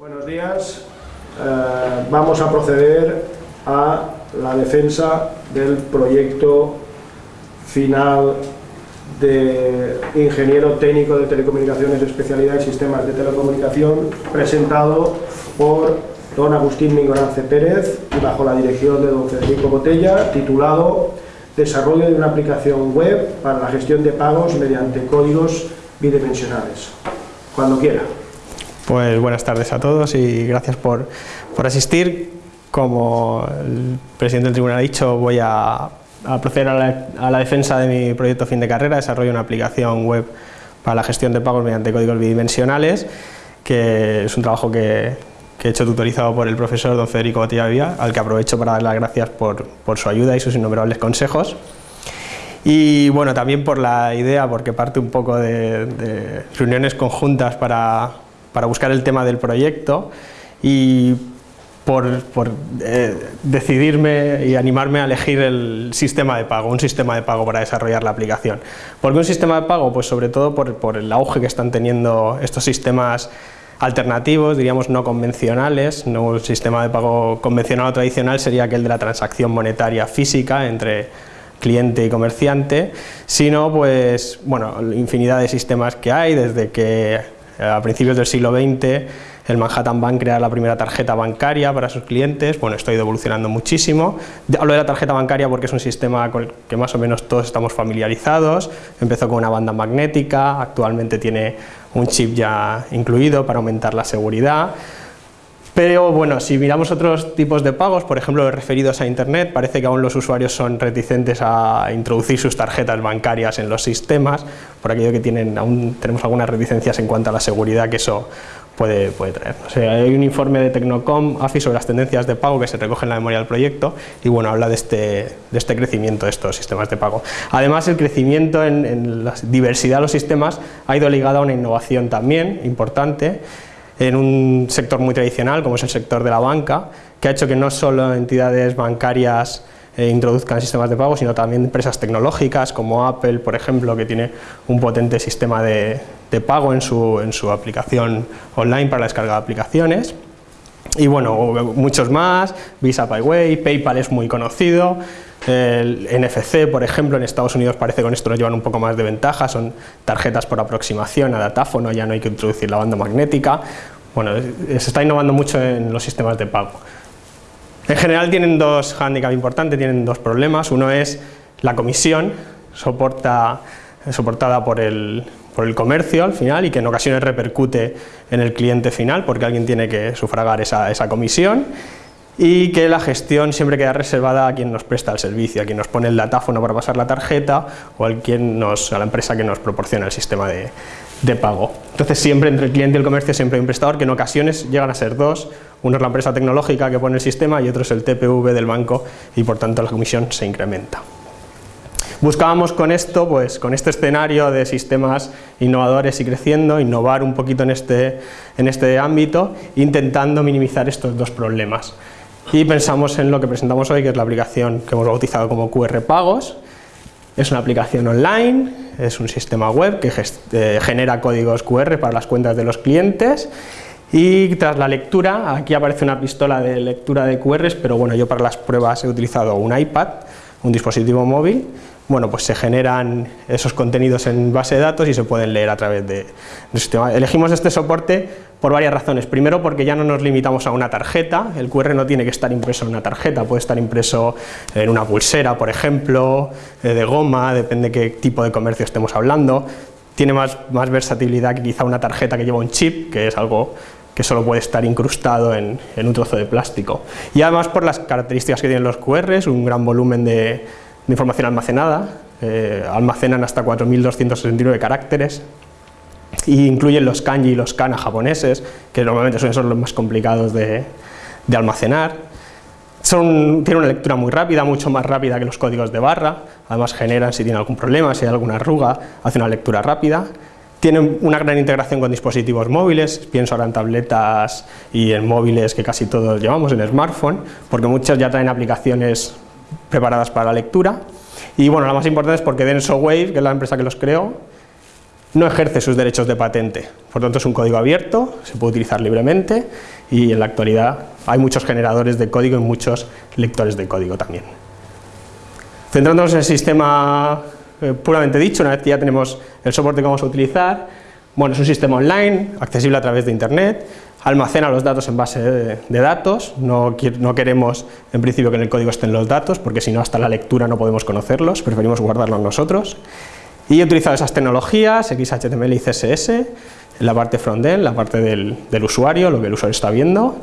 Buenos días. Eh, vamos a proceder a la defensa del proyecto final de ingeniero técnico de telecomunicaciones, especialidad en sistemas de telecomunicación, presentado por don Agustín Mingorance Pérez y bajo la dirección de don Federico Botella, titulado Desarrollo de una aplicación web para la gestión de pagos mediante códigos bidimensionales. Cuando quiera. Pues buenas tardes a todos y gracias por, por asistir. Como el presidente del tribunal ha dicho, voy a, proceder a la, defensa de mi proyecto fin de carrera, desarrollo una aplicación web para la gestión de pagos mediante códigos bidimensionales, que es un trabajo que, he hecho tutorizado por el profesor don Federico Botella al que aprovecho para dar las gracias por, por su ayuda y sus innumerables consejos. Y bueno, también por la idea, porque parte un poco de reuniones conjuntas para, para buscar el tema del proyecto y por, por eh, decidirme y animarme a elegir el sistema de pago, un sistema de pago para desarrollar la aplicación. ¿Por qué un sistema de pago? Pues sobre todo por, por el auge que están teniendo estos sistemas alternativos, diríamos no convencionales, no un sistema de pago convencional o tradicional sería aquel de la transacción monetaria física entre cliente y comerciante, sino pues, bueno, infinidad de sistemas que hay, desde que a principios del siglo XX el Manhattan Bank crea la primera tarjeta bancaria para sus clientes, bueno, esto ha ido evolucionando muchísimo. Hablo de la tarjeta bancaria porque es un sistema con el que más o menos todos estamos familiarizados, empezó con una banda magnética, actualmente tiene un chip ya incluido para aumentar la seguridad, pero bueno, si miramos otros tipos de pagos, por ejemplo referidos a internet, parece que aún los usuarios son reticentes a introducir sus tarjetas bancarias en los sistemas, por aquello que tienen, aún tenemos algunas reticencias en cuanto a la seguridad que eso puede, puede traer. Hay un informe de Tecnocom, AFI, sobre las tendencias de pago que se recoge en la memoria del proyecto y bueno, habla de este, de este crecimiento de estos sistemas de pago. Además, el crecimiento en, en la diversidad de los sistemas ha ido ligado a una innovación también importante, en un sector muy tradicional como es el sector de la banca, que ha hecho que no solo entidades bancarias eh, introduzcan sistemas de pago, sino también empresas tecnológicas como Apple, por ejemplo, que tiene un potente sistema de, de pago en su, en su aplicación online para la descarga de aplicaciones. Y bueno, muchos más, Visa PayWay, PayPal es muy conocido, el NFC, por ejemplo, en Estados Unidos parece que con esto nos llevan un poco más de ventaja, son tarjetas por aproximación a datáfono, ya no hay que introducir la banda magnética. Bueno, se está innovando mucho en los sistemas de pago. En general tienen dos hándicaps importantes, tienen dos problemas. Uno es la comisión, soporta, soportada por el, por el comercio al final y que en ocasiones repercute en el cliente final porque alguien tiene que sufragar esa, esa comisión y que la gestión siempre queda reservada a quien nos presta el servicio, a quien nos pone el datáfono para pasar la tarjeta o a, quien a la empresa que nos proporciona el sistema de, de, pago. Entonces siempre entre el cliente y el comercio siempre hay un prestador que en ocasiones llegan a ser dos, uno es la empresa tecnológica que pone el sistema y otro es el TPV del banco y por tanto la comisión se incrementa. Buscábamos con esto, pues con este escenario de sistemas innovadores y creciendo, innovar un poquito en este, en este ámbito, intentando minimizar estos dos problemas y pensamos en lo que presentamos hoy, que es la aplicación que hemos bautizado como QR Pagos. Es una aplicación online, es un sistema web que eh, genera códigos QR para las cuentas de los clientes y tras la lectura, aquí aparece una pistola de lectura de QRs, pero bueno, yo para las pruebas he utilizado un iPad, un dispositivo móvil, bueno, pues se generan esos contenidos en base de datos y se pueden leer a través de, del sistema. Elegimos este soporte por varias razones. Primero, porque ya no nos limitamos a una tarjeta, el QR no tiene que estar impreso en una tarjeta, puede estar impreso en una pulsera, por ejemplo, eh, de goma, depende qué tipo de comercio estemos hablando. Tiene más, más versatilidad que quizá una tarjeta que lleva un chip, que es algo que solo puede estar incrustado en, en un trozo de plástico. Y además por las características que tienen los QRs, un gran volumen de de información almacenada, eh, almacenan hasta 4.269 caracteres e incluyen los kanji y los kana japoneses, que normalmente son, son los más complicados de, almacenar. Son, tienen una lectura muy rápida, mucho más rápida que los códigos de barra, además generan si tiene algún problema, si hay alguna arruga, hace una lectura rápida. Tienen una gran integración con dispositivos móviles, pienso ahora en tabletas y en móviles que casi todos llevamos, en smartphone, porque muchas ya traen aplicaciones preparadas para la lectura. Y bueno, la más importante es porque Denso Wave, que es la empresa que los creó, no ejerce sus derechos de patente, por tanto es un código abierto, se puede utilizar libremente y en la actualidad hay muchos generadores de código y muchos lectores de código también. Centrándonos en el sistema eh, puramente dicho, una vez que ya tenemos el soporte que vamos a utilizar, bueno, es un sistema online, accesible a través de internet, almacena los datos en base de, datos, no, no, queremos en principio que en el código estén los datos, porque si no hasta la lectura no podemos conocerlos, preferimos guardarlos nosotros. Y he utilizado esas tecnologías, XHTML y CSS, la parte frontend, la parte del, del usuario, lo que el usuario está viendo,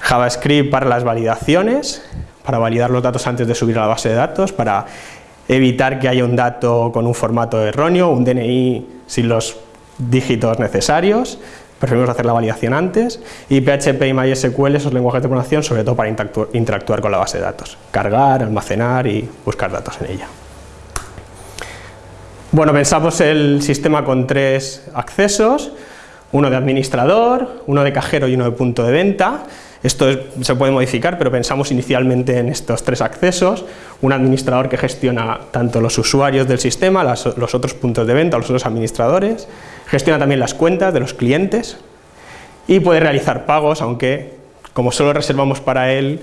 JavaScript para las validaciones, para validar los datos antes de subir a la base de datos, para evitar que haya un dato con un formato erróneo, un DNI sin los dígitos necesarios, preferimos hacer la validación antes, y PHP y MySQL, esos lenguajes de programación, sobre todo para interactuar con la base de datos, cargar, almacenar y buscar datos en ella. Bueno, pensamos el sistema con tres accesos, uno de administrador, uno de cajero y uno de punto de venta, esto se puede modificar, pero pensamos inicialmente en estos tres accesos, un administrador que gestiona tanto los usuarios del sistema, los otros puntos de venta, los otros administradores, gestiona también las cuentas de los clientes y puede realizar pagos, aunque como solo reservamos para él,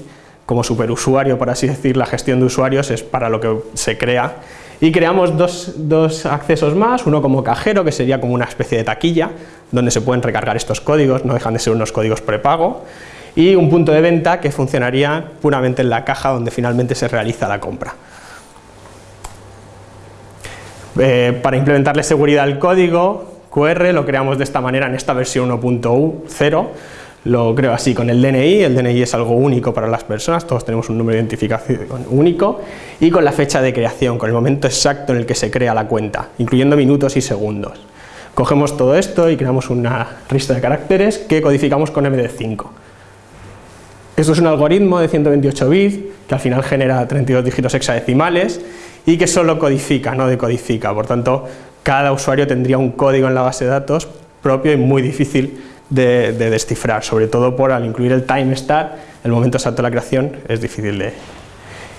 como superusuario, por así decir, la gestión de usuarios es para lo que se crea. Y creamos dos, dos, accesos más, uno como cajero, que sería como una especie de taquilla, donde se pueden recargar estos códigos, no dejan de ser unos códigos prepago, y un punto de venta que funcionaría puramente en la caja donde finalmente se realiza la compra. Eh, para implementarle seguridad al código QR lo creamos de esta manera en esta versión 1.0 lo creo así con el DNI, el DNI es algo único para las personas, todos tenemos un número de identificación único y con la fecha de creación, con el momento exacto en el que se crea la cuenta, incluyendo minutos y segundos. Cogemos todo esto y creamos una lista de caracteres que codificamos con MD5. Esto es un algoritmo de 128 bits que al final genera 32 dígitos hexadecimales y que solo codifica, no decodifica, por tanto cada usuario tendría un código en la base de datos propio y muy difícil de, descifrar, sobre todo por al incluir el time start, el momento exacto de la creación es difícil de...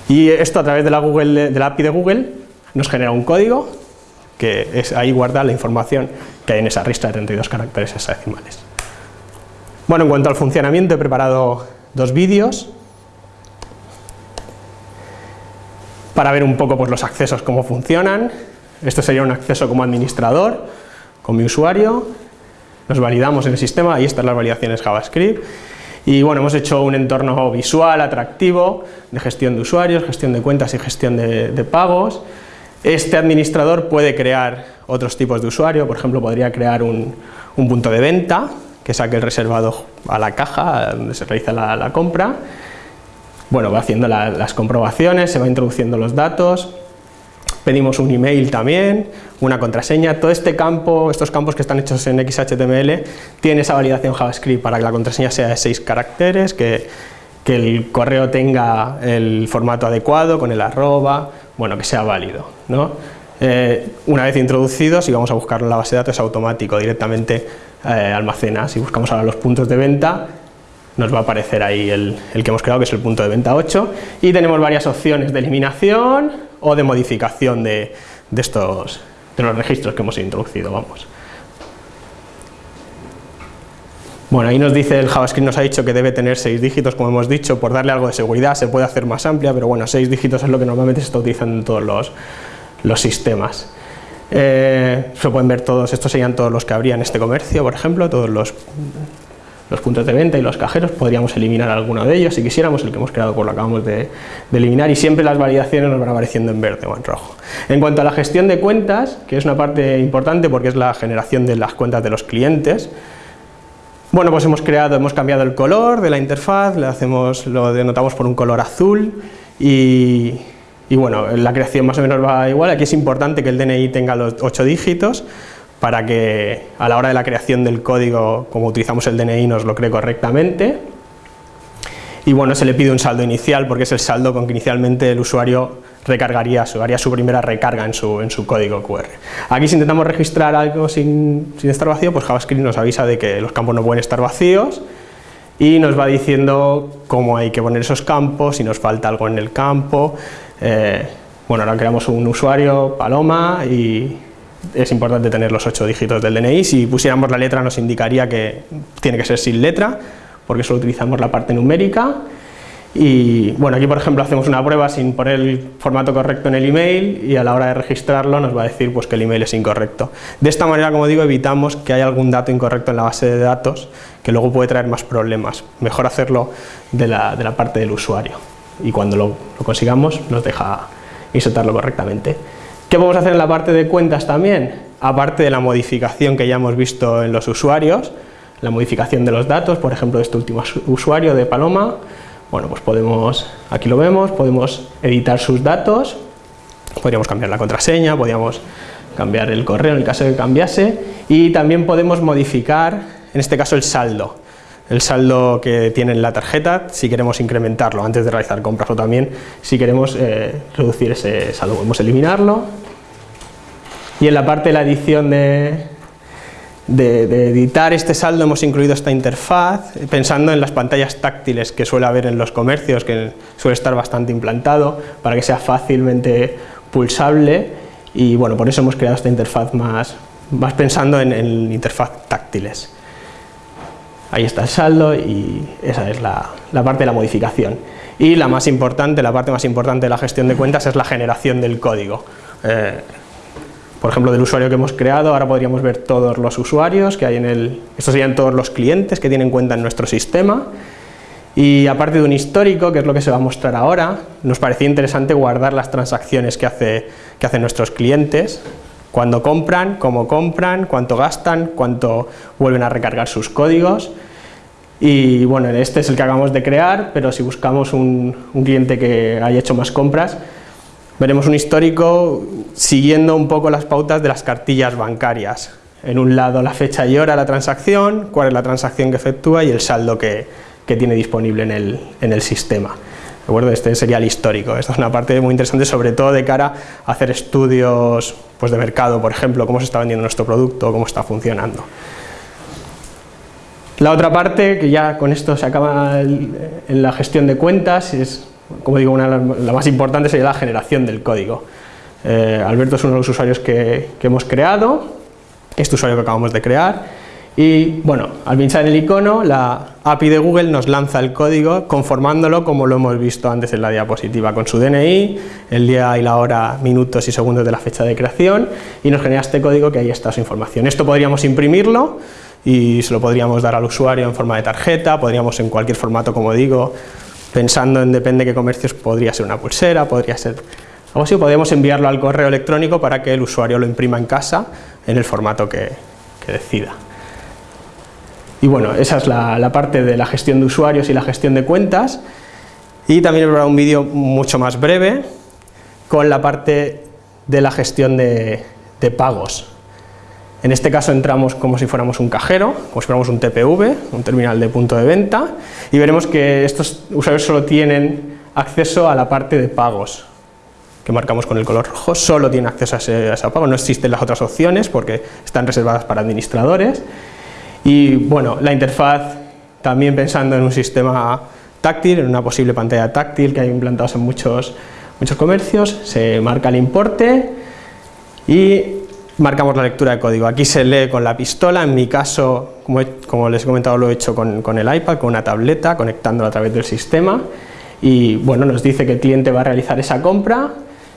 Y esto a través de la, Google, de la API de Google nos genera un código que es, ahí guarda la información que hay en esa lista de 32 caracteres hexadecimales. Bueno, en cuanto al funcionamiento he preparado dos vídeos para ver un poco pues, los accesos, cómo funcionan. Esto sería un acceso como administrador, con mi usuario, nos validamos en el sistema, ahí están las validaciones JavaScript, y bueno, hemos hecho un entorno visual, atractivo, de gestión de usuarios, gestión de cuentas y gestión de, pagos. Este administrador puede crear otros tipos de usuario, por ejemplo, podría crear un punto de venta, que saque el reservado a la caja donde se realiza la, compra. Bueno, va haciendo las comprobaciones, se va introduciendo los datos, pedimos un email también, una contraseña, todo este campo, estos campos que están hechos en XHTML, tiene esa validación JavaScript para que la contraseña sea de seis caracteres, que, que el correo tenga el formato adecuado, con el arroba, bueno, que sea válido. ¿no? Eh, una vez introducidos, y vamos a buscarlo en la base de datos, es automático, directamente eh, almacena. Si buscamos ahora los puntos de venta, nos va a aparecer ahí el, que hemos creado, que es el punto de venta 8, y tenemos varias opciones de eliminación o de modificación de, estos, de los registros que hemos introducido, vamos. Bueno, ahí nos dice el JavaScript, nos ha dicho que debe tener 6 dígitos, como hemos dicho, por darle algo de seguridad, se puede hacer más amplia, pero bueno, 6 dígitos es lo que normalmente se está utilizando en todos los, los sistemas. Eh, se pueden ver todos, estos serían todos los que habría en este comercio, por ejemplo, todos los, los puntos de venta y los cajeros, podríamos eliminar alguno de ellos si quisiéramos, el que hemos creado pues lo acabamos de, eliminar y siempre las variaciones nos van apareciendo en verde o en rojo. En cuanto a la gestión de cuentas, que es una parte importante porque es la generación de las cuentas de los clientes, bueno, pues hemos creado, hemos cambiado el color de la interfaz, le hacemos, lo denotamos por un color azul y, y bueno, la creación más o menos va igual, aquí es importante que el DNI tenga los 8 dígitos para que a la hora de la creación del código, como utilizamos el DNI, nos lo cree correctamente. Y bueno, se le pide un saldo inicial porque es el saldo con que inicialmente el usuario recargaría, su, haría su primera recarga en su, en su código QR. Aquí si intentamos registrar algo sin, sin estar vacío, pues JavaScript nos avisa de que los campos no pueden estar vacíos y nos va diciendo cómo hay que poner esos campos, si nos falta algo en el campo, eh, bueno, ahora creamos un usuario, Paloma, y, es importante tener los ocho dígitos del DNI, si pusiéramos la letra nos indicaría que tiene que ser sin letra, porque solo utilizamos la parte numérica, y bueno, aquí por ejemplo hacemos una prueba sin poner el formato correcto en el email y a la hora de registrarlo nos va a decir pues, que el email es incorrecto. De esta manera, como digo, evitamos que haya algún dato incorrecto en la base de datos que luego puede traer más problemas. Mejor hacerlo de la, de la parte del usuario y cuando lo, consigamos nos deja insertarlo correctamente. ¿Qué podemos hacer en la parte de cuentas también? Aparte de la modificación que ya hemos visto en los usuarios, la modificación de los datos, por ejemplo de este último usuario de Paloma, bueno, pues podemos, aquí lo vemos, podemos editar sus datos, podríamos cambiar la contraseña, podríamos cambiar el correo en el caso de que cambiase y también podemos modificar, en este caso el saldo, el saldo que tiene en la tarjeta, si queremos incrementarlo antes de realizar compras o también si queremos eh, reducir ese saldo, podemos eliminarlo. Y en la parte de la edición de, de, editar este saldo hemos incluido esta interfaz, pensando en las pantallas táctiles que suele haber en los comercios, que suele estar bastante implantado, para que sea fácilmente pulsable, y bueno, por eso hemos creado esta interfaz más, más pensando en, en interfaz táctiles. Ahí está el saldo y esa es la, parte de la modificación. Y la más importante, la parte más importante de la gestión de cuentas es la generación del código. Eh, por ejemplo, del usuario que hemos creado, ahora podríamos ver todos los usuarios que hay en el... Estos serían todos los clientes que tienen cuenta en nuestro sistema. Y aparte de un histórico, que es lo que se va a mostrar ahora, nos parecía interesante guardar las transacciones que, hace, que hacen nuestros clientes, cuando compran, cómo compran, cuánto gastan, cuánto vuelven a recargar sus códigos. Y bueno, este es el que acabamos de crear, pero si buscamos un, cliente que haya hecho más compras, veremos un histórico siguiendo un poco las pautas de las cartillas bancarias. En un lado la fecha y hora de la transacción, cuál es la transacción que efectúa y el saldo que, tiene disponible en el sistema. ¿De acuerdo? Este sería el histórico. Esta es una parte muy interesante, sobre todo de cara a hacer estudios pues, de mercado, por ejemplo, cómo se está vendiendo nuestro producto, cómo está funcionando. La otra parte, que ya con esto se acaba en la gestión de cuentas, es, como digo, una, la más importante sería la generación del código. Eh, Alberto es uno de los usuarios que, que, hemos creado, este usuario que acabamos de crear, y bueno, al pinchar el icono, la API de Google nos lanza el código conformándolo como lo hemos visto antes en la diapositiva, con su DNI, el día y la hora, minutos y segundos de la fecha de creación, y nos genera este código que ahí está su información. Esto podríamos imprimirlo y se lo podríamos dar al usuario en forma de tarjeta, podríamos en cualquier formato, como digo, pensando en depende de qué comercios, podría ser una pulsera, podría ser algo así, podemos enviarlo al correo electrónico para que el usuario lo imprima en casa en el formato que, que decida. Y bueno, esa es la, parte de la gestión de usuarios y la gestión de cuentas. Y también preparado un vídeo mucho más breve con la parte de la gestión de, pagos. En este caso entramos como si fuéramos un cajero, como si fuéramos un TPV, un terminal de punto de venta, y veremos que estos usuarios solo tienen acceso a la parte de pagos, que marcamos con el color rojo, solo tiene acceso a ese, a ese pago, no existen las otras opciones porque están reservadas para administradores. Y bueno, la interfaz también pensando en un sistema táctil, en una posible pantalla táctil que hay implantados en muchos, muchos comercios, se marca el importe y marcamos la lectura de código. Aquí se lee con la pistola, en mi caso, como, como les he comentado, lo he hecho con, con el iPad, con una tableta, conectándolo a través del sistema y bueno, nos dice que el cliente va a realizar esa compra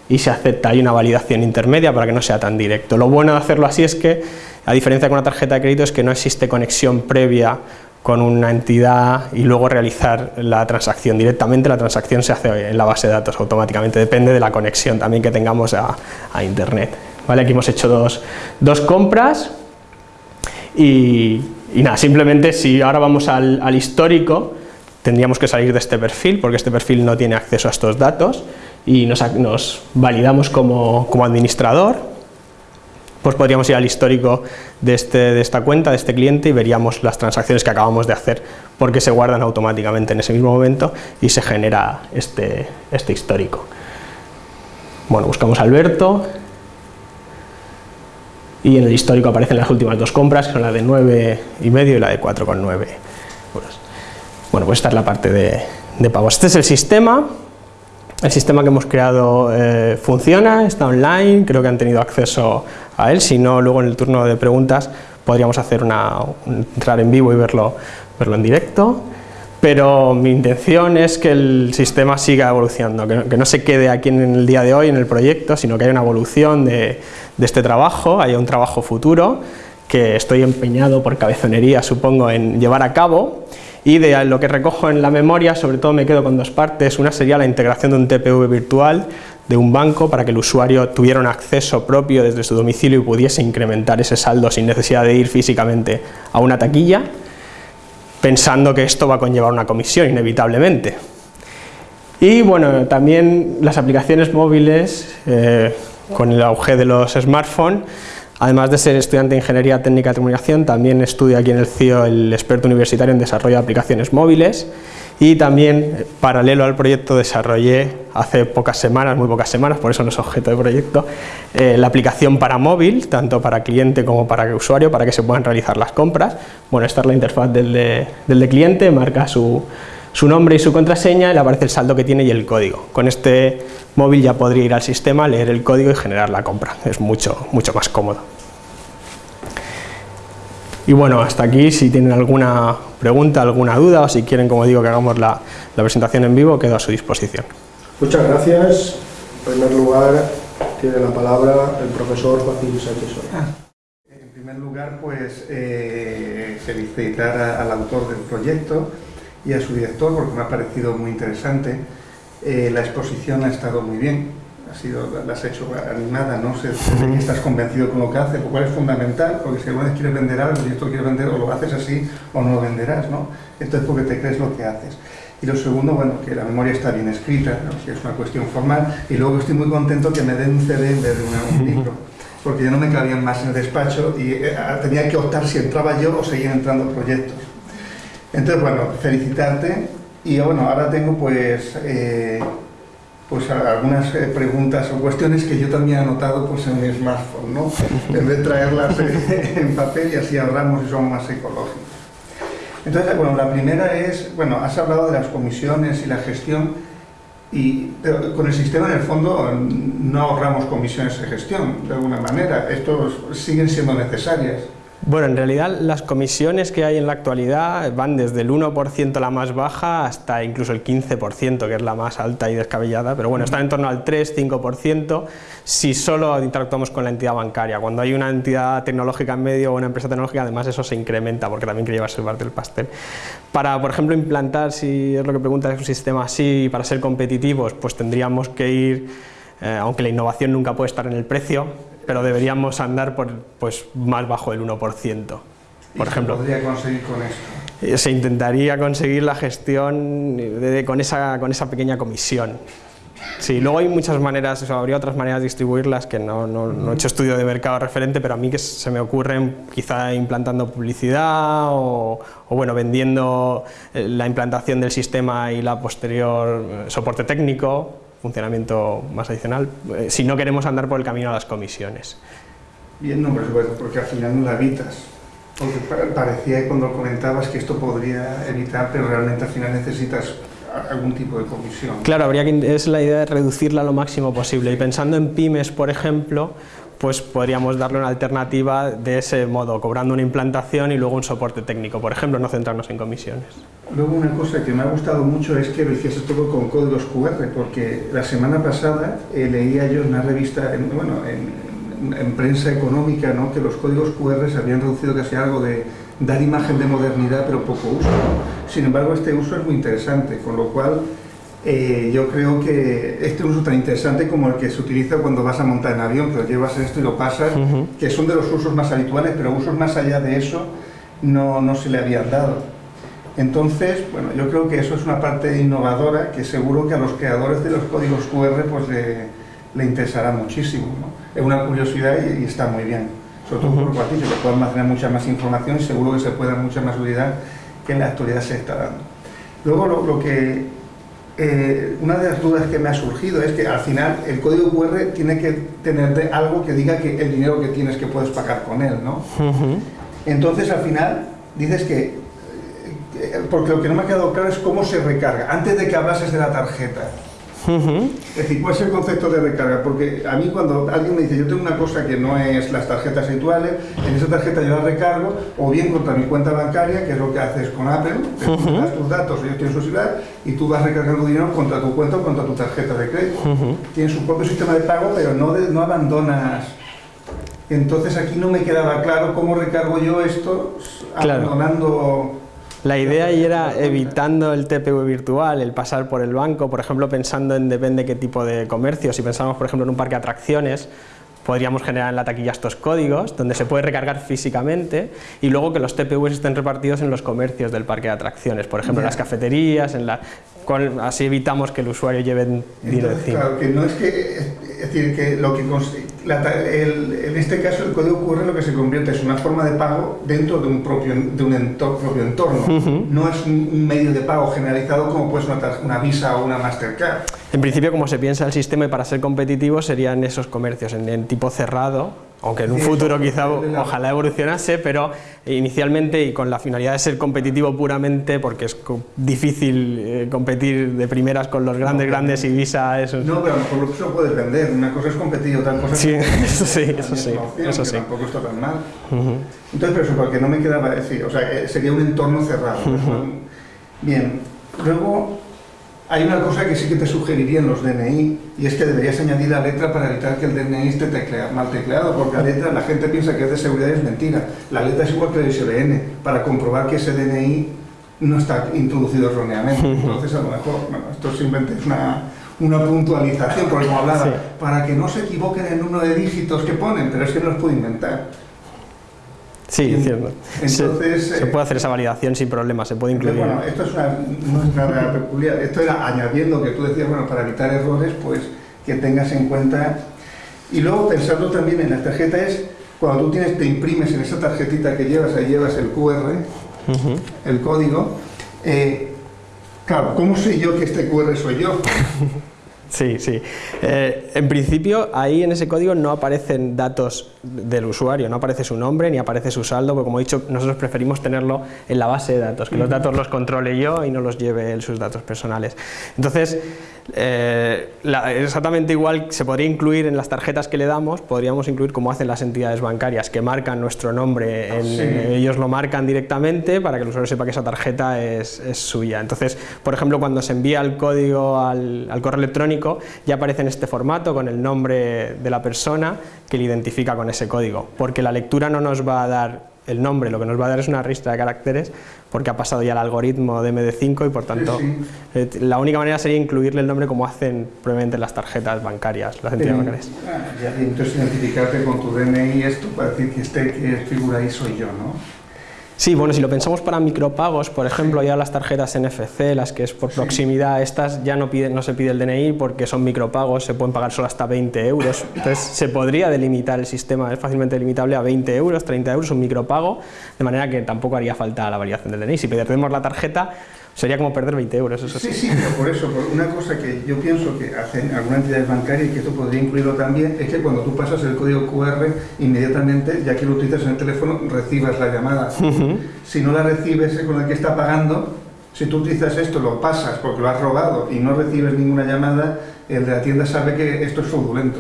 y se acepta, hay una validación intermedia para que no sea tan directo. Lo bueno de hacerlo así es que, a diferencia con una tarjeta de crédito, es que no existe conexión previa con una entidad y luego realizar la transacción. Directamente la transacción se hace en la base de datos automáticamente, depende de la conexión también que tengamos a, internet. ¿Vale? Aquí hemos hecho dos, dos compras y, y, nada, simplemente si ahora vamos al, al histórico, tendríamos que salir de este perfil porque este perfil no tiene acceso a estos datos y nos, nos validamos como, como, administrador, pues podríamos ir al histórico de, este, de esta cuenta, de este cliente y veríamos las transacciones que acabamos de hacer porque se guardan automáticamente en ese mismo momento y se genera este, este histórico. Bueno, buscamos Alberto y en el histórico aparecen las últimas dos compras, que son la de 9,5 y la de 4,9 euros. Bueno, pues esta es la parte de, de pagos. Este es el sistema el sistema que hemos creado eh, funciona, está online, creo que han tenido acceso a él, si no luego en el turno de preguntas podríamos hacer una, entrar en vivo y verlo, verlo en directo. Pero mi intención es que el sistema siga evolucionando, que no, se quede aquí en el día de hoy en el proyecto, sino que haya una evolución de, este trabajo, haya un trabajo futuro que estoy empeñado por cabezonería, supongo, en llevar a cabo y de lo que recojo en la memoria, sobre todo me quedo con dos partes, una sería la integración de un TPV virtual de un banco para que el usuario tuviera un acceso propio desde su domicilio y pudiese incrementar ese saldo sin necesidad de ir físicamente a una taquilla, pensando que esto va a conllevar una comisión inevitablemente. Y bueno, también las aplicaciones móviles, eh, con el auge de los smartphones, además de ser estudiante de Ingeniería Técnica de Comunicación, también estudio aquí en el CIO el experto universitario en desarrollo de aplicaciones móviles y también, paralelo al proyecto, desarrollé hace pocas semanas, muy pocas semanes, por eso no es objeto de proyecto, eh, la aplicación para móvil, tanto para cliente como para usuario, para que se puedan realizar las compras. Bueno, esta es la interfaz del de, cliente, marca su, su, nombre y su contraseña, le aparece el saldo que tiene y el código. Con este móvil ya podría ir al sistema, leer el código y generar la compra. Es mucho, mucho más cómodo. Y bueno, hasta aquí, si tienen alguna pregunta, alguna duda o si quieren, como digo, que hagamos la, presentación en vivo, quedo a su disposición. Muchas gracias. En primer lugar, tiene la palabra el profesor Joaquín Sánchez ah, En primer lugar, pues eh, felicitar al autor del proyecto y a su director porque me ha parecido muy interesante. Eh, la exposición ha estado muy bien, sido, la has hecho animada, ¿no? sé si estás convencido con lo que haces, lo cual es fundamental, porque si alguna vez quieres vender algo y esto quieres vender, o lo haces así o no lo venderás, ¿no? Esto es porque te crees lo que haces. Y lo segundo, bueno, que la memoria está bien escrita, ¿no? si es una cuestión formal, y luego estoy muy contento que me den un CD en vez de un libro, porque ya no me cabían más en el despacho y eh, tenía que optar si entraba yo o seguían entrando proyectos. Entonces, bueno, felicitarte, y bueno, ahora tengo pues... Eh, pues algunas eh, preguntas o cuestiones que yo también he anotado pues en mi smartphone, ¿no? En vez de traerlas en papel y así ahorramos y somos más ecológicos. Entonces, bueno, la primera es, bueno, has hablado de las comisiones y la gestión, y, con el sistema en el fondo no ahorramos comisiones de gestión, de alguna manera, estos siguen siendo necesarias. Bueno, en realidad las comisiones que hay en la actualidad van desde el 1% la más baja hasta incluso el 15%, que es la más alta y descabellada, pero bueno, están en torno al 3-5% si solo interactuamos con la entidad bancaria. Cuando hay una entidad tecnológica en medio o una empresa tecnológica, además eso se incrementa porque también quiere llevarse parte del pastel. Para, por ejemplo, implantar, si es lo que preguntas, un sistema así, para ser competitivos, pues tendríamos que ir, eh, aunque la innovación nunca puede estar en el precio, pero deberíamos andar por, pues, más bajo del 1%. Por ejemplo, se podría conseguir con esto? Eh, se intentaría conseguir la gestión con, esa, con esa pequeña comisión. Sí, luego hay muchas maneras, o habría otras maneras de distribuirlas que no, no, he hecho estudio de mercado referente, pero a mí que se me ocurren quizá implantando publicidad o, o bueno, vendiendo eh, la implantación del sistema y la posterior eh, soporte técnico, funcionamiento más adicional, eh, si no queremos andar por el camino a las comisiones. Bien, no, porque al final no la evitas. Porque parecía cuando comentabas que esto podría evitar, pero realmente al final necesitas algún tipo de comisión. Claro, habría que, es la idea de reducirla lo máximo posible. Y pensando en pymes, por ejemplo, pues podríamos darle una alternativa de ese modo, cobrando una implantación y luego un soporte técnico, por ejemplo, no centrarnos en comisiones. Luego una cosa que me ha gustado mucho es que lo hiciese todo con códigos QR, porque la semana pasada eh, leía yo en una revista, en, bueno, en, prensa económica, ¿no? que los códigos QR se habían reducido casi algo de dar imagen de modernidad pero poco uso. Sin embargo, este uso es muy interesante, con lo cual eh, yo creo que este uso tan interesante como el que se utiliza cuando vas a montar en avión, que lo llevas esto y lo pasas, que son de los usos más habituales, pero usos más allá de eso no, no se le habían dado. Entonces, bueno, yo creo que eso es una parte innovadora que seguro que a los creadores de los códigos QR pues le, le interesará muchísimo. Es una curiosidad y, está muy bien, sobre todo por -huh. por que puedan mantener mucha más información y seguro que se puede dar mucha más utilidad que en la actualidad se está dando. Luego lo, lo que eh, una de las dudas que me ha surgido es que al final el código QR tiene que tener algo que diga que el dinero que tienes que puedes pagar con él, ¿no? Entonces al final dices que, eh, porque lo que no me ha quedado claro es cómo se recarga, antes de que hablases de la tarjeta. Es decir, ¿cuál es el concepto de recarga? Porque a mí cuando alguien me dice, yo tengo una cosa que no es las tarjetas habituales, en esa tarjeta yo la recargo, o bien contra mi cuenta bancaria, que es lo que haces con Apple, te das tus datos, ellos tienen su celular, y tú vas recargando dinero contra tu cuenta o contra tu tarjeta de crédito. Tienes su propio sistema de pago, pero no, no abandonas... Entonces aquí no me quedaba claro cómo recargo yo esto abandonando... La idea ahí era evitando el TPV virtual, el pasar por el banco, por ejemplo, pensando en depende qué tipo de comercio. Si pensamos, por ejemplo, en un parque de atracciones, podríamos generar en la taquilla estos códigos, donde se puede recargar físicamente, y luego que los TPVs estén repartidos en los comercios del parque de atracciones, por ejemplo, en las cafeterías, en la, así evitamos que el usuario lleve dinero encima. Claro, que no es que, es decir, que lo que en este caso el código QR lo que se convierte es una forma de pago dentro de un propio, de un entorno, propio entorno. No es un medio de pago generalizado como puede ser una, una, Visa o una Mastercard. En principio, como se piensa el sistema y para ser competitivo serían esos comercios en tipo cerrado, aunque en un futuro quizá ojalá evolucionase, pero inicialmente y con la finalidad de ser competitivo puramente, porque es difícil eh, competir de primeras con los grandes, grandes y Visa, eso. No, pero a lo mejor eso puede vender, una cosa es competir, otra cosa sí, es eso sí, eso sí, eso sí. tampoco está tan mal. Entonces, pero eso, porque no me quedaba decir, o sea, eh, sería un entorno cerrado. Bien, luego hay una cosa que sí que te sugeriría en los DNI y es que deberías añadir la letra para evitar que el DNI esté mal tecleado, porque la letra, la gente piensa que es de seguridad y es mentira. La letra es igual que el ISBN, para comprobar que ese DNI no está introducido erróneamente. Entonces, a lo mejor, bueno, esto simplemente es una, una puntualización, porque como hablaba, para que no se equivoquen en uno de dígitos que ponen, pero es que no los puedo inventar. Sí, cierto. Entonces, se, puede hacer esa validación sin problema, se puede incluir. Bueno, esto es una, es nada peculiar, esto era añadiendo que tú decías, bueno, para evitar errores, pues que tengas en cuenta. Y luego pensando también en la tarjeta es, cuando tú tienes, te imprimes en esa tarjetita que llevas, ahí llevas el QR, el código, eh, claro, ¿cómo sé yo que este QR soy yo? Sí, sí. Eh, en principio, ahí en ese código no aparecen datos del usuario, no aparece su nombre ni aparece su saldo, porque como he dicho, nosotros preferimos tenerlo en la base de datos, que los datos los controle yo y no los lleve él sus datos personales. Entonces, eh, exactamente igual se podría incluir en las tarjetas que le damos, podríamos incluir como hacen las entidades bancarias, que marcan nuestro nombre, ah, ellos lo marcan directamente para que el usuario sepa que esa tarjeta es, suya. Entonces, por ejemplo, cuando se envía el código al, al correo electrónico, ya aparece en este formato con el nombre de la persona que le identifica con ese código, porque la lectura no nos va a dar el nombre, lo que nos va a dar es una lista de caracteres porque ha pasado ya el algoritmo de MD5 y por tanto eh, la única manera sería incluirle el nombre como hacen probablemente las tarjetas bancarias, las entidades bancarias. Ah, entonces identificarte con tu DNI esto para decir que este que figura ahí soy yo, ¿no? Sí, bueno, si lo pensamos para micropagos, por ejemplo, ya las tarjetas NFC, las que es por proximidad, estas ya no, piden, no se pide el DNI porque son micropagos, se pueden pagar solo hasta 20 euros. Entonces se podría delimitar el sistema, es fácilmente limitable a 20 euros, 30 euros, un micropago, de manera que tampoco haría falta la variación del DNI. Si perdemos la tarjeta, sería como perder 20 euros, eso sí. Sí, pero por eso, una cosa que yo pienso que hacen algunas entidades bancarias y que esto podría incluirlo también, es que cuando tú pasas el código QR, inmediatamente, ya que lo utilizas en el teléfono, recibas la llamada. Si no la recibes con el que está pagando, si tú utilizas esto, lo pasas porque lo has robado y no recibes ninguna llamada, el de la tienda sabe que esto es fraudulento.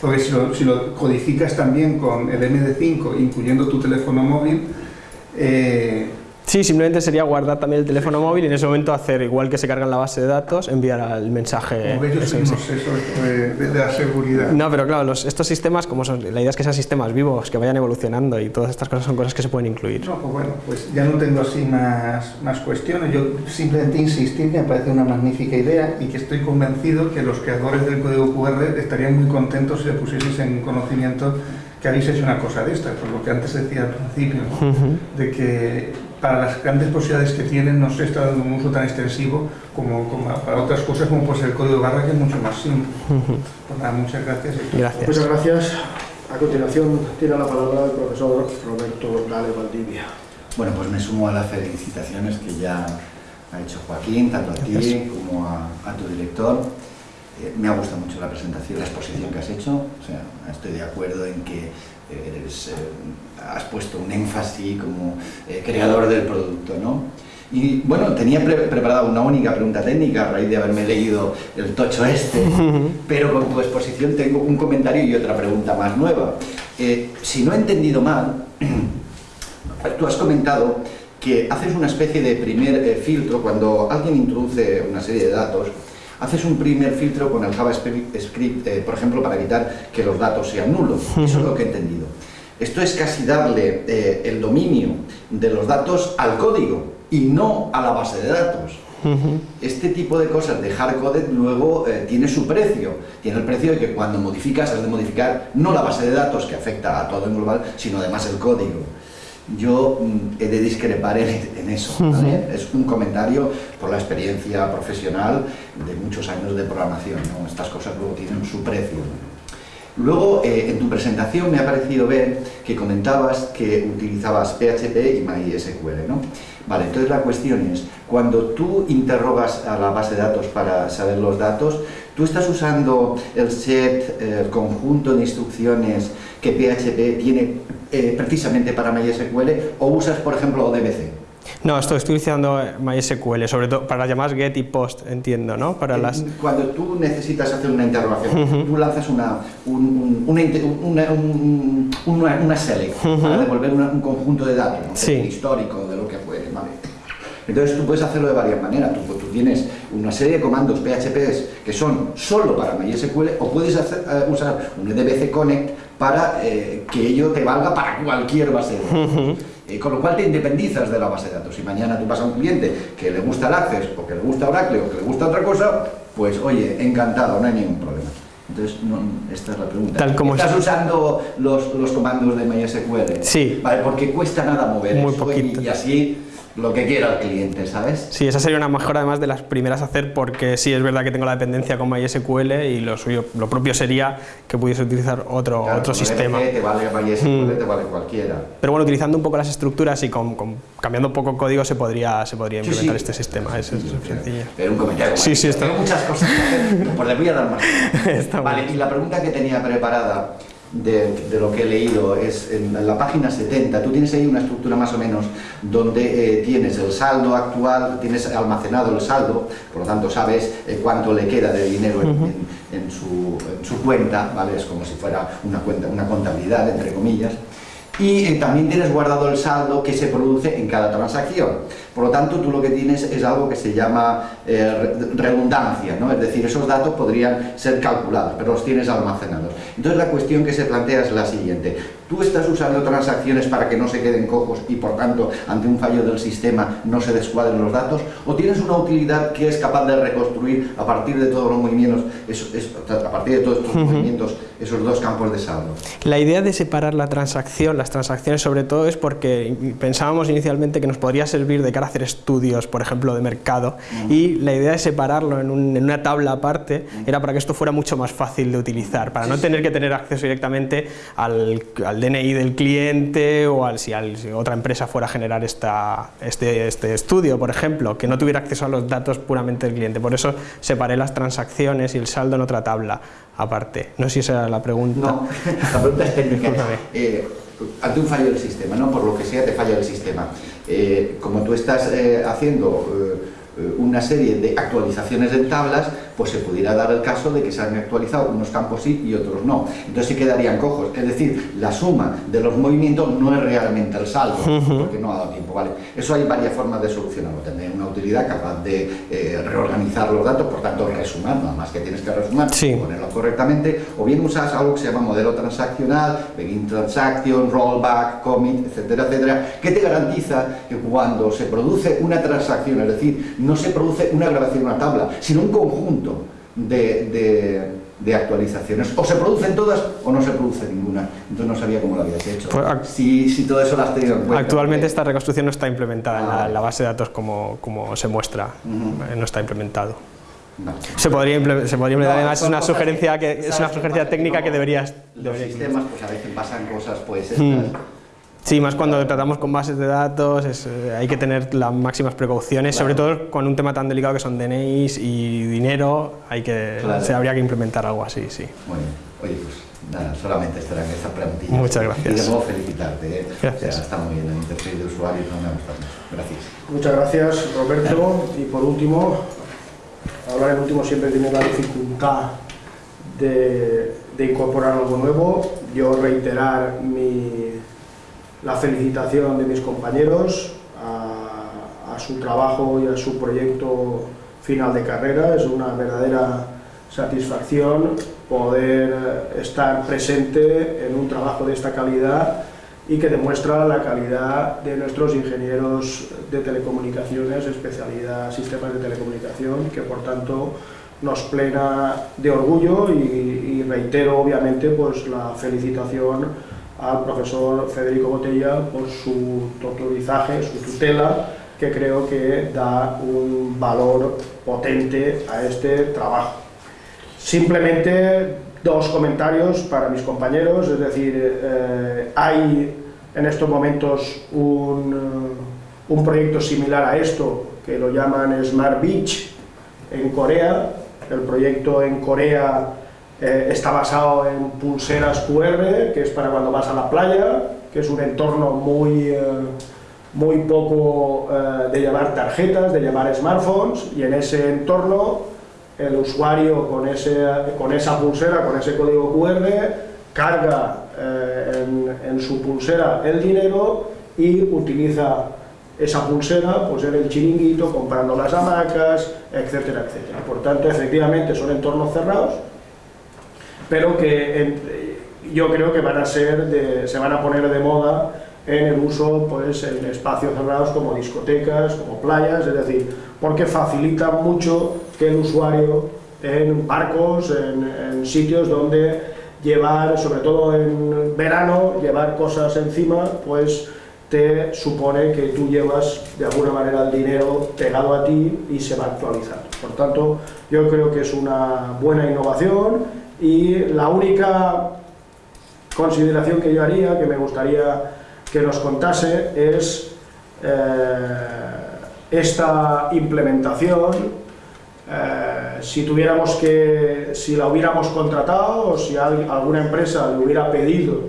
Porque si lo, si lo, codificas también con el MD5, incluyendo tu teléfono móvil, eh, Sí, simplemente sería guardar también el teléfono móvil y en ese momento hacer, igual que se carga en la base de datos, enviar el mensaje. Como ellos eso de, la seguridad. No, pero claro, estos sistemas, como son, la idea es que sean sistemas vivos, que vayan evolucionando y todas estas cosas son cosas que se pueden incluir. No, pues bueno, pues ya no tengo así más, más cuestiones. Yo simplemente insistir que me parece una magnífica idea y que estoy convencido que los creadores del código QR estarían muy contentos si le pusieseis en conocimiento que habéis hecho una cosa de esta, por lo que antes decía al principio, de que para las grandes posibilidades que tienen no se está dando un uso tan extensivo como, para otras cosas como pues el código barra que es mucho más simple. Pues nada, muchas gracias. Gracias. Muchas gracias. A continuación tiene la palabra el profesor Roberto Gale Valdivia. Bueno, pues me sumo a las felicitaciones que ya ha hecho Joaquín, tanto a ti como a, tu director. Eh, me ha gustado mucho la presentación, la exposición que has hecho. O sea, estoy de acuerdo en que eres, eh, has puesto un énfasis como eh, creador del producto, ¿no? Y bueno, tenía preparada una única pregunta técnica a raíz de haberme leído el tocho este, pero con tu exposición tengo un comentario y otra pregunta más nueva. Eh, si no he entendido mal, tú has comentado que haces una especie de primer eh, filtro cuando alguien introduce una serie de datos, haces un primer filtro con el JavaScript, eh, por ejemplo, para evitar que los datos sean nulos. Eso es lo que he entendido. Esto es casi darle eh, el dominio de los datos al código y no a la base de datos. Este tipo de cosas de hardcoded luego tiene su precio. Tiene el precio de que cuando modificas has de modificar no la base de datos que afecta a todo en global, sino además el código yo mm, he de discrepar en, eso. Es un comentario por la experiencia profesional de muchos años de programación. Estas cosas luego tienen su precio. Luego, eh, en tu presentación me ha parecido ver que comentabas que utilizabas PHP y MySQL, ¿no? Vale, entonces la cuestión es, cuando tú interrogas a la base de datos para saber los datos, ¿tú estás usando el set, el conjunto de instrucciones que PHP tiene eh, precisamente para MySQL o usas, por ejemplo, ODBC? No, estoy, estoy utilizando MySQL, sobre todo para llamadas get y post, entiendo, ¿no? Para las... Cuando tú necesitas hacer una interrogación, tú lanzas una, una, una, una, select para devolver un conjunto de datos, ¿no? histórico, de lo que fuere, ¿vale? Entonces tú puedes hacerlo de varias maneras. Tú, tú, tienes una serie de comandos PHP que son solo para MySQL o puedes hacer, eh, usar un EDBC Connect para eh, que ello te valga para cualquier base de datos. Eh, con lo cual te independizas de la base de datos. Si mañana tú vas a un cliente que le gusta el Access o que le gusta Oracle o que le gusta otra cosa, pues oye, encantado, no hay ningún problema. Entonces, esta es la pregunta. Tal como ¿Estás usando los, los, comandos de MySQL? Sí. Vale, porque cuesta nada mover Muy poquito. y así lo que quiera el cliente, ¿sabes? Sí, esa sería una mejora además de las primeras a hacer porque sí es verdad que tengo la dependencia con MySQL y lo suyo, lo propio sería que pudiese utilizar otro, otro sistema. te vale MySQL, mm. te vale cualquiera. Pero bueno, utilizando un poco las estructuras y con, cambiando un poco código se podría, se podría implementar este sistema. Eso, es sencillo. Pero un comentario. Sí, sí, Tengo muchas cosas que hacer, pues le voy a dar más. vale, y la pregunta que tenía preparada de, lo que he leído es en la página 70, tú tienes ahí una estructura más o menos donde eh, tienes el saldo actual, tienes almacenado el saldo, por lo tanto sabes eh, cuánto le queda de dinero en, su, en, su, cuenta, ¿vale? es como si fuera una, cuenta, una contabilidad, entre comillas, y eh, también tienes guardado el saldo que se produce en cada transacción. Por lo tanto, tú lo que tienes es algo que se llama eh, redundancia, ¿no? es decir, esos datos podrían ser calculados, pero los tienes almacenados. Entonces la cuestión que se plantea es la siguiente, tú estás usando transacciones para que no se queden cojos y por tanto ante un fallo del sistema no se descuadren los datos, o tienes una utilidad que es capaz de reconstruir a partir de todos los movimientos, a partir de todos estos movimientos, esos dos campos de saldo. La idea de separar la transacción, las transacciones sobre todo, es porque pensábamos inicialmente que nos podría servir de cara hacer estudios, por ejemplo, de mercado, y la idea de separarlo en, una tabla aparte era para que esto fuera mucho más fácil de utilizar, para no tener que tener acceso directamente al, DNI del cliente o al, si, otra empresa fuera a generar esta, este, este estudio, por ejemplo, que no tuviera acceso a los datos puramente del cliente. Por eso separé las transacciones y el saldo en otra tabla aparte. No sé si esa era la pregunta. No, la pregunta es técnica. Eh, ante un fallo del sistema, ¿no? por lo que sea te falla el sistema. Eh, como tú estás eh, haciendo eh, una serie de actualizaciones en tablas, pues se pudiera dar el caso de que se han actualizado unos campos sí y otros no. Entonces sí quedarían cojos. Es decir, la suma de los movimientos no es realmente el saldo, porque no ha dado tiempo. ¿vale? Eso hay varias formas de solucionarlo. Tener una utilidad capaz de eh, reorganizar los datos, por tanto resumar, nada más que tienes que resumar, ponerlo correctamente, o bien usas algo que se llama modelo transaccional, begin transaction, rollback, commit, etcétera, etcétera, que te garantiza que cuando se produce una transacción, es decir, no se produce una grabación una tabla, sino un conjunto de, actualizaciones. O se producen todas o no se produce ninguna. Entonces no sabía cómo lo habías hecho. Pues, si, si, todo eso lo has tenido en cuenta. Actualmente esta reconstrucción no está implementada en la, ah. base de datos como, como se muestra. Eh, no está implementado. Se podría, se podría implementar, además es una sugerencia, que, es una sugerencia técnica que deberías... Los sistemas, pues a veces pasan cosas, pues estas, Sí, más cuando tratamos con bases de datos, es, eh, hay que tener las máximas precauciones, sobre todo con un tema tan delicado que son DNIs y dinero, hay que, Claro. se habría que implementar algo así, sí. Muy bien. Oye, pues nada, solamente estarán estas preguntillas. Muchas gracias. Y de nuevo felicitarte. ¿eh? Gracias. O sea, está muy bien, el interfaz de usuario no me ha gustado mucho. Gracias. Muchas gracias, Roberto. Y por último, hablar en último siempre tiene la dificultad de, de incorporar algo nuevo. Yo reiterar mi, la felicitación de mis compañeros a, su trabajo y a su proyecto final de carrera. Es una verdadera satisfacción poder estar presente en un trabajo de esta calidad y que demuestra la calidad de nuestros ingenieros de telecomunicaciones, especialidad sistemas de telecomunicación, que por tanto nos plena de orgullo y, y reitero obviamente pues la felicitación al profesor Federico Botella por su tutorizaje, su tutela, que creo que da un valor potente a este trabajo. Simplemente dos comentarios para mis compañeros, es decir, eh, hay en estos momentos un, un proyecto similar a esto, que lo llaman Smart Beach, en Corea. El proyecto en Corea eh, está basado en pulseras QR, que es para cuando vas a la playa, que es un entorno muy, eh, muy poco eh, de llevar tarjetas, de llevar smartphones, y en ese entorno el usuario con, ese, con esa pulsera, con ese código QR, carga eh, en, en su pulsera el dinero y utiliza esa pulsera pues en el chiringuito, comprando las hamacas, etcétera, etcétera. Por tanto, efectivamente son entornos cerrados, pero que en- yo creo que van a ser de- se van a poner de moda en el uso pues, en espacios cerrados como discotecas, como playas, es decir, porque facilitan mucho que el usuario en barcos, en, en sitios donde llevar, sobre todo en verano, llevar cosas encima, pues te supone que tú llevas de alguna manera el dinero pegado a ti y se va actualizando. Por tanto, yo creo que es una buena innovación y la única consideración que yo haría, que me gustaría que nos contase, es eh, esta implementación, eh, si tuviéramos que, si la hubiéramos contratado o si al- alguna empresa le hubiera pedido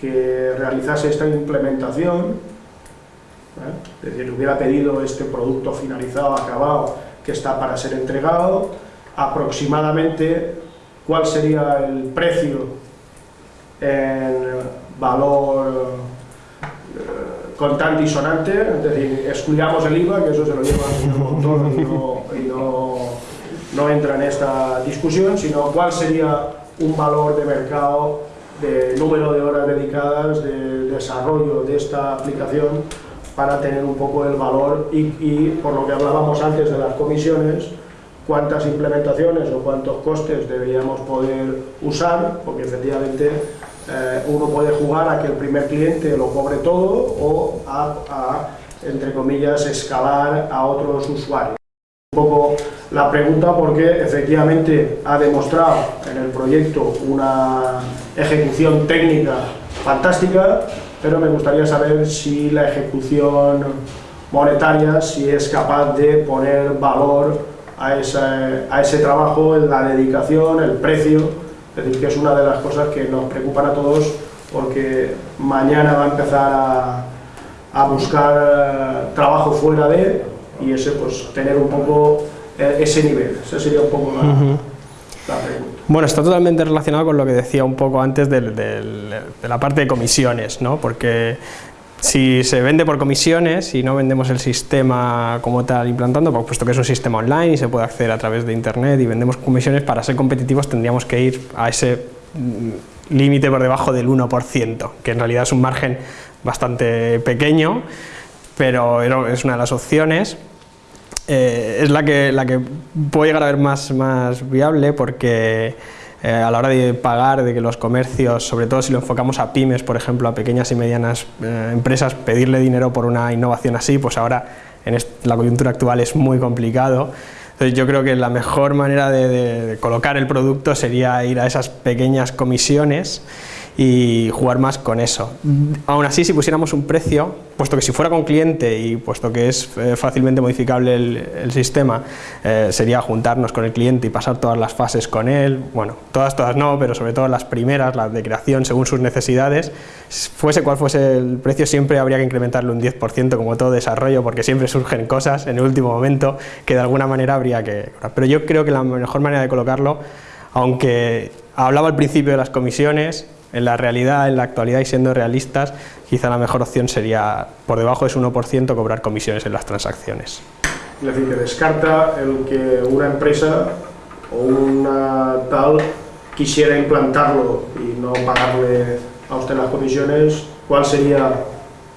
que realizase esta implementación, ¿eh? es decir, le hubiera pedido este producto finalizado, acabado, que está para ser entregado, aproximadamente cuál sería el precio en valor eh, contante y sonante, es decir, excluyamos el IVA, que eso se lo lleva el señor y, no, y no, no entra en esta discusión, sino cuál sería un valor de mercado de número de horas dedicadas de desarrollo de esta aplicación para tener un poco el valor y, y por lo que hablábamos antes de las comisiones, cuántas implementaciones o cuántos costes deberíamos poder usar, porque efectivamente eh, uno puede jugar a que el primer cliente lo cobre todo o a, a, entre comillas, escalar a otros usuarios. Un poco la pregunta porque efectivamente ha demostrado en el proyecto una ejecución técnica fantástica, pero me gustaría saber si la ejecución monetaria, si es capaz de poner valor a ese, a ese trabajo, la dedicación, el precio, es decir, que es una de las cosas que nos preocupan a todos porque mañana va a empezar a, a buscar eh, trabajo fuera de y ese pues tener un poco eh, ese nivel, esa sería un poco la, la pregunta. Bueno, está totalmente relacionado con lo que decía un poco antes del- del- de la parte de comisiones, ¿no? Porque si se vende por comisiones y no vendemos el sistema como tal implantando, pues, puesto que es un sistema online y se puede acceder a través de internet y vendemos comisiones, para ser competitivos tendríamos que ir a ese mm, límite por debajo del 1%, que en realidad es un margen bastante pequeño, pero es una de las opciones. Eh, es la que, la que puede llegar a ver más, más viable porque eh, a la hora de pagar, de que los comercios, sobre todo si lo enfocamos a pymes, por ejemplo, a pequeñas y medianas eh, empresas, pedirle dinero por una innovación así, pues ahora en la coyuntura actual es muy complicado. Entonces yo creo que la mejor manera de colocar el producto sería ir a esas pequeñas comisiones y jugar más con eso. Aún así, si pusiéramos un precio, puesto que si fuera con cliente y puesto que es eh, fácilmente modificable el, sistema, eh, sería juntarnos con el cliente y pasar todas las fases con él, bueno, todas, todas no, pero sobre todo las primeras, las de creación según sus necesidades, fuese cual fuese el precio, siempre habría que incrementarlo un 10% como todo desarrollo, porque siempre surgen cosas en el último momento que de alguna manera habría que... Pero yo creo que la mejor manera de colocarlo, aunque hablaba al principio de las comisiones, en la realidad, en la actualidad y siendo realistas, quizá la mejor opción sería, por debajo de ese 1%, cobrar comisiones en las transacciones. Es decir, que descarta el que una empresa o una tal quisiera implantarlo y no pagarle a usted las comisiones, ¿cuál sería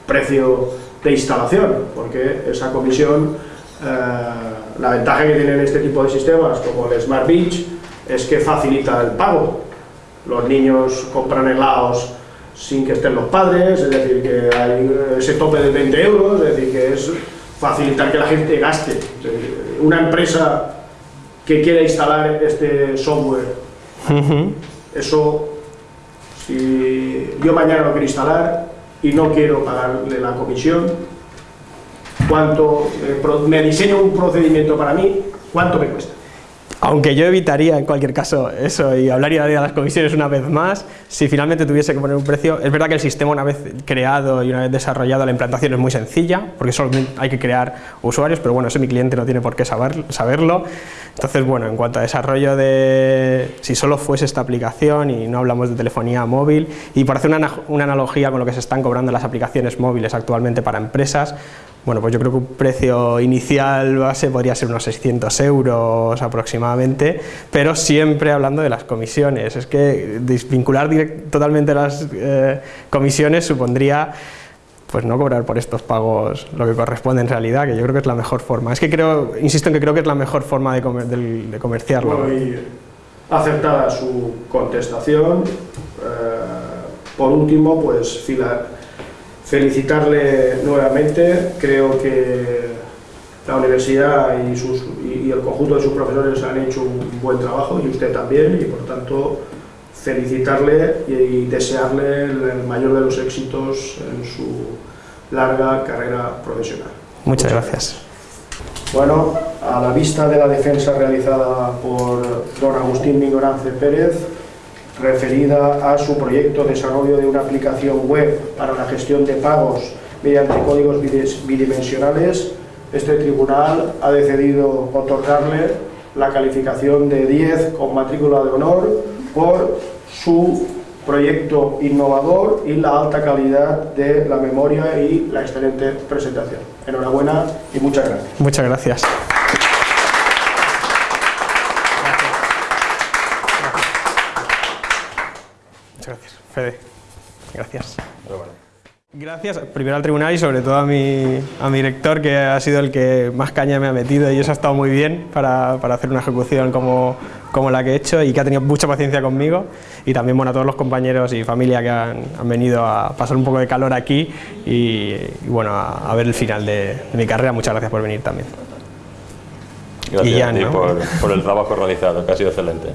precio de instalación? Porque esa comisión, eh, la ventaja que tienen este tipo de sistemas como el Smart Beach es que facilita el pago. Los niños compran helados sin que estén los padres, es decir, que hay ese tope de 20 euros, es decir, que es facilitar que la gente gaste. Una empresa que quiera instalar este software, eso, si yo mañana lo quiero instalar y no quiero pagarle la comisión, ¿cuánto, eh, me diseño un procedimiento para mí, ¿cuánto me cuesta? Aunque yo evitaría en cualquier caso eso y hablaría de las comisiones una vez más, si finalmente tuviese que poner un precio, es verdad que el sistema una vez creado y una vez desarrollado la implantación es muy sencilla, porque solo hay que crear usuarios, pero bueno, eso mi cliente no tiene por qué saber, saberlo. Entonces, bueno, en cuanto a desarrollo de, si solo fuese esta aplicación y no hablamos de telefonía móvil, y por hacer una, una analogía con lo que se están cobrando las aplicaciones móviles actualmente para empresas, bueno, pues yo creo que un precio inicial base podría ser unos 600 euros aproximadamente, pero siempre hablando de las comisiones. Es que desvincular totalmente las eh, comisiones supondría pues no cobrar por estos pagos lo que corresponde en realidad, que yo creo que es la mejor forma. Es que creo, insisto en que creo que es la mejor forma de, de, comerciarlo. aceptada su contestación. Eh, por último, pues fila felicitarle nuevamente, creo que la universidad y, sus, y, el conjunto de sus profesores han hecho un buen trabajo y usted también y por tanto felicitarle y, desearle el, mayor de los éxitos en su larga carrera profesional. Muchas gracias. Bueno, a la vista de la defensa realizada por don Agustín Migorance Pérez, referida a su proyecto de desarrollo de una aplicación web para la gestión de pagos mediante códigos bidimensionales, este tribunal ha decidido otorgarle la calificación de 10 con matrícula de honor por su proyecto innovador y la alta calidad de la memoria y la excelente presentación. Enhorabuena y muchas gracias. Muchas gracias. Fede, gracias. Gracias primero al tribunal y sobre todo a mi, a mi director que ha sido el que más caña me ha metido y eso ha estado muy bien para, para hacer una ejecución como, como, la que he hecho y que ha tenido mucha paciencia conmigo y también bueno, a todos los compañeros y familia que han, han venido a pasar un poco de calor aquí y, bueno, a, ver el final de, mi carrera. Muchas gracias por venir también. Gracias a ti por, por el trabajo realizado, que ha sido excelente.